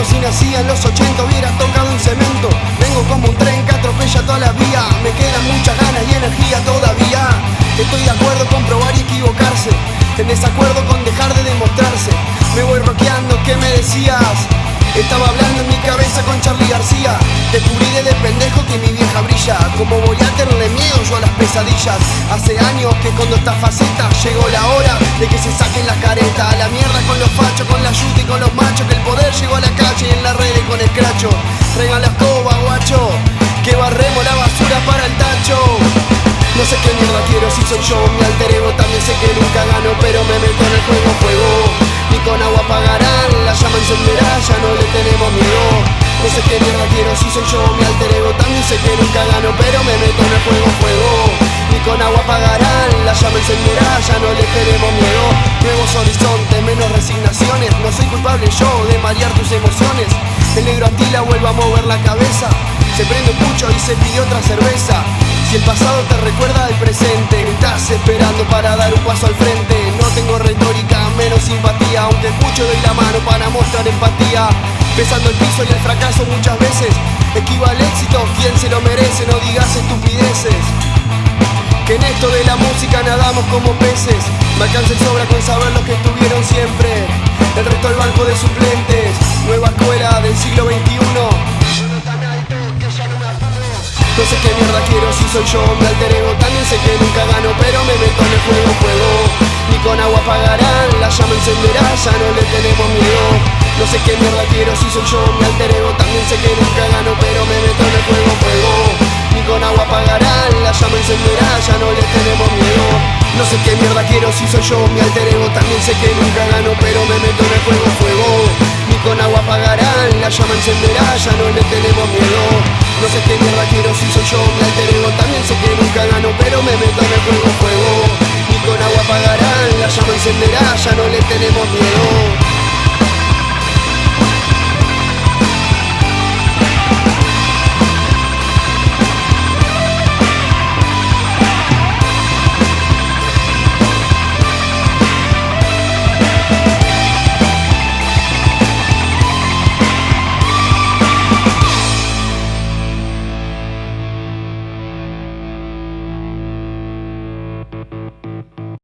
nací en los 80 hubiera tocado un cemento. Vengo como un tren que atropella toda la vía. Me quedan muchas ganas y energía todavía. Estoy de acuerdo con probar y equivocarse. En desacuerdo con dejar de demostrarse. Me voy roqueando, ¿qué me decías? Estaba hablando en mi cabeza con Charlie García. Descubrí de pendejo que mi vieja brilla. Como voy a tenerle miedo yo a las pesadillas Hace años que cuando esta faceta. Llegó la hora de que se saquen las caretas. A la mierda con los fachos, con la yuta y con los machos Que el poder llegó escracho Traigan la escoba, guacho Que barremos la basura para el tacho. No sé qué mierda quiero si soy yo mi alter ego También sé que nunca gano pero me meto en el juego fuego. Ni con agua apagarán, la llama encenderá, ya no le tenemos miedo. No sé qué mierda quiero si soy yo mi alter ego También sé que nunca gano pero me meto en el juego fuego. Ni con agua apagarán, la llama encenderá, ya no le tenemos miedo. Nuevos horizontes, menos resignaciones No soy culpable yo de marear tus emociones El negro Antila vuelve a mover la cabeza. Se prende un pucho y se pide otra cerveza. Si el pasado te recuerda al presente Estás esperando para dar un paso al frente. No tengo retórica, menos simpatía. Aunque escucho doy la mano para mostrar empatía. Pesando el piso y el fracaso muchas veces. Esquiva el éxito, quien se lo merece No digas estupideces. Que en esto de la música nadamos como peces. Me alcanza el sobra con saber los que estuvieron siglo XXI no sé qué mierda quiero si soy yo mi alter ego También sé que nunca gano pero me meto en el fuego, fuego Ni con agua apagarán, la llama encenderá, ya no le tenemos miedo. No sé qué mierda quiero si soy yo mi alter ego También sé que nunca gano pero me meto en el fuego, fuego Ni con agua apagarán, la llama encenderá, ya no le tenemos miedo. No sé qué mierda quiero si soy yo mi alter ego También sé que nunca gano pero me meto en el fuego, fuego Ni con agua apagarán, la llama encenderá, ya no le tenemos miedo. No sé qué mierda quiero si soy yo mi alter ego También sé que nunca gano pero me meto en el fuego fuego Ni con agua apagarán, la llama encenderá, ya no le tenemos miedo